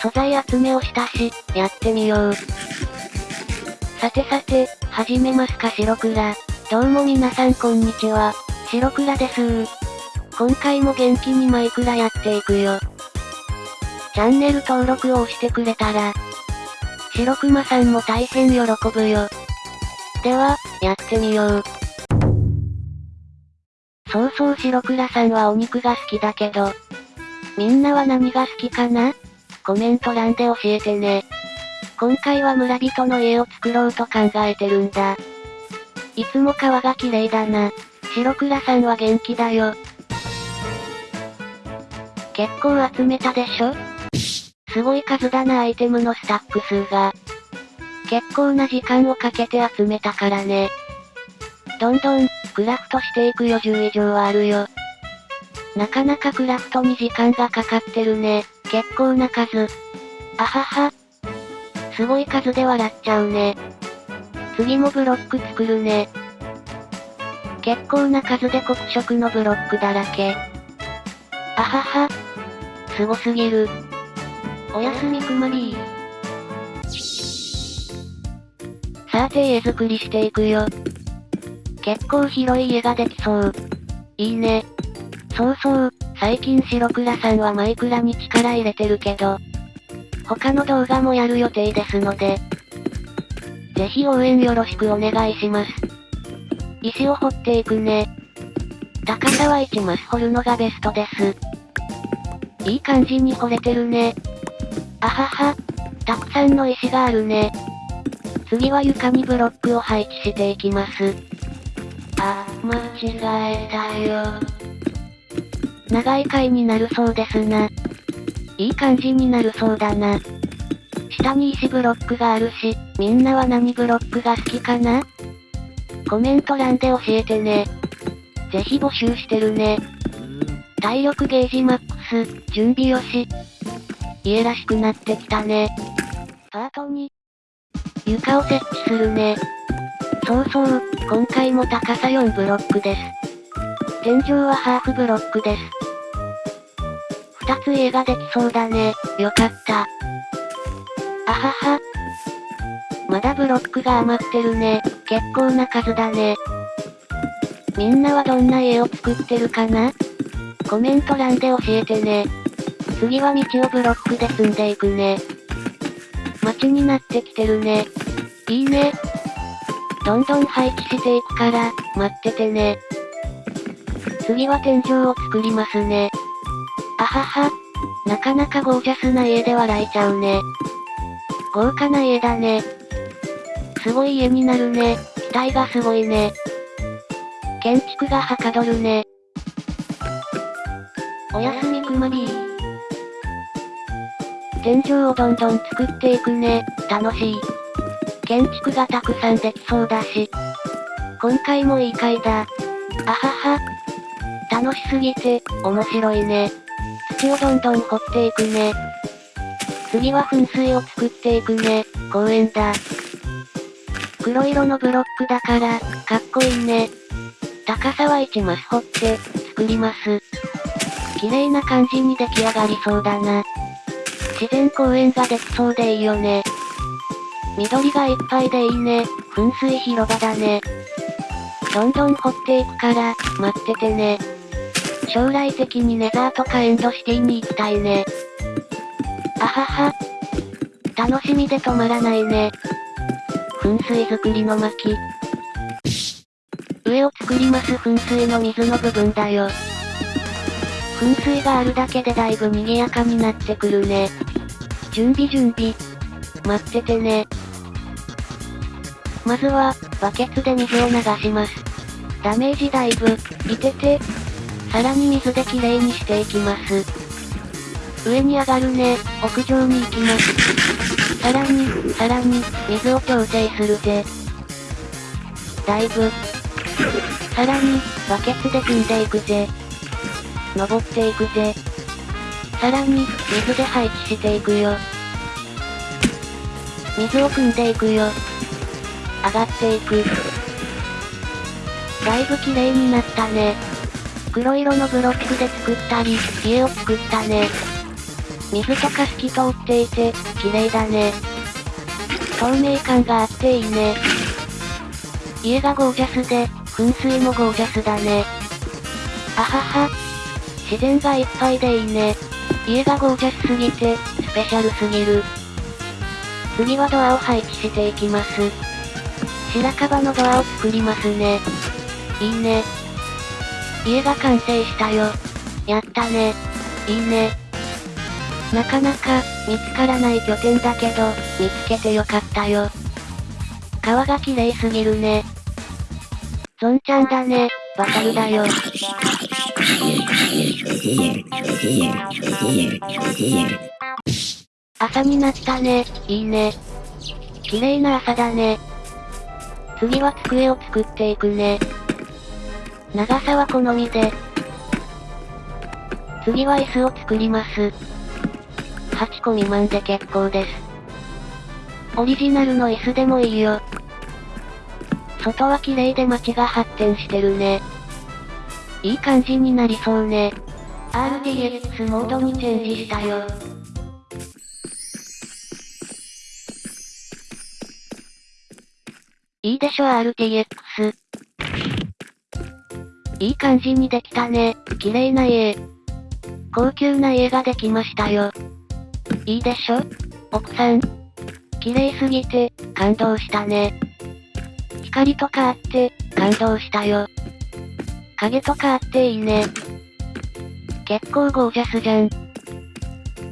素材集めをしたし、やってみよう。さてさて、始めますか白倉。どうも皆さんこんにちは。白倉です今回も元気にマイクラやっていくよ。チャンネル登録を押してくれたら、白熊さんも大変喜ぶよ。では、やってみよう。そうそう白倉さんはお肉が好きだけど、みんなは何が好きかな？コメント欄で教えてね。今回は村人の家を作ろうと考えてるんだ。いつも川が綺麗だな。白倉さんは元気だよ。結構集めたでしょ？すごい数だなアイテムのスタック数が。結構な時間をかけて集めたからね。どんどん、クラフトしていくよ10以上はあるよ。なかなかクラフトに時間がかかってるね。結構な数。あはは。すごい数で笑っちゃうね。次もブロック作るね。結構な数で黒色のブロックだらけ。あはは。すごすぎる。おやすみくまりさて家作りしていくよ。結構広い家ができそう。いいね。そうそう、最近白倉さんはマイクラに力入れてるけど、他の動画もやる予定ですので、ぜひ応援よろしくお願いします。石を掘っていくね。高さは1マス掘るのがベストです。いい感じに掘れてるね。あはは。たくさんの石があるね。次は床にブロックを配置していきます。あ、間違えたよ。長い回になるそうですな。いい感じになるそうだな。下に石ブロックがあるし、みんなは何ブロックが好きかな？コメント欄で教えてね。ぜひ募集してるね。体力ゲージマックス、準備よし。家らしくなってきたね。パート2。床を設置するね。そうそう、今回も高さ4ブロックです。天井はハーフブロックです。二つ家ができそうだね。よかった。あはは。まだブロックが余ってるね。結構な数だね。みんなはどんな家を作ってるかな？コメント欄で教えてね。次は道をブロックで積んでいくね。街になってきてるね。いいね。どんどん配置していくから、待っててね。次は天井を作りますね。あはは。なかなかゴージャスな家で笑えちゃうね。豪華な家だね。すごい家になるね。期待がすごいね。建築がはかどるね。おやすみくまりー。天井をどんどん作っていくね。楽しい。建築がたくさんできそうだし。今回もいい回だ。あはは。楽しすぎて、面白いね。土をどんどん掘っていくね。次は噴水を作っていくね。公園だ。黒色のブロックだから、かっこいいね。高さは1マス掘って、作ります。綺麗な感じに出来上がりそうだな。自然公園ができそうでいいよね。緑がいっぱいでいいね。噴水広場だね。どんどん掘っていくから、待っててね。将来的にネザーとかエンドシティに行きたいね。あはは。楽しみで止まらないね。噴水作りの巻。上を作ります噴水の水の部分だよ。噴水があるだけでだいぶ賑やかになってくるね。準備準備。待っててね。まずは、バケツで水を流します。ダメージだいぶ、いてて、さらに水できれいにしていきます。上に上がるね、屋上に行きます。さらに、さらに、水を調整するぜ。だいぶ。さらに、バケツで組んでいくぜ。登っていくぜ。さらに、水で配置していくよ。水を汲んでいくよ。上がっていく。だいぶ綺麗になったね。黒色のブロックで作ったり、家を作ったね。水とか透き通っていて、綺麗だね。透明感があっていいね。家がゴージャスで、噴水もゴージャスだね。あはは。自然がいっぱいでいいね。家がゴージャスすぎて、スペシャルすぎる。次はドアを配置していきます。白樺のドアを作りますね。いいね。家が完成したよ。やったね。いいね。なかなか、見つからない拠点だけど、見つけてよかったよ。川が綺麗すぎるね。ゾンちゃんだね、バトルだよ。朝になったね、いいね。綺麗な朝だね。次は机を作っていくね。長さは好みで。次は椅子を作ります。8個未満で結構です。オリジナルの椅子でもいいよ。外は綺麗で街が発展してるね。いい感じになりそうね。RTX モードにチェンジしたよ。いいでしょ RTX。いい感じにできたね。綺麗な家。高級な家ができましたよ。いいでしょ？奥さん。綺麗すぎて、感動したね。光とかあって、感動したよ。影とかあっていいね。結構ゴージャスじゃん。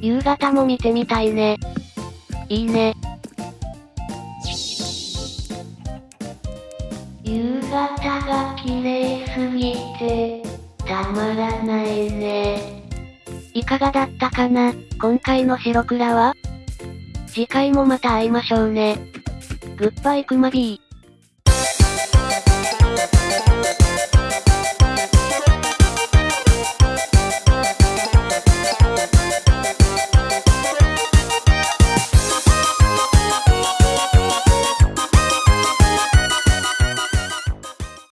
夕方も見てみたいね。いいね。すぎて、たまらないね。いかがだったかな？今回の白倉は？次回もまた会いましょうね。グッバイクマビー。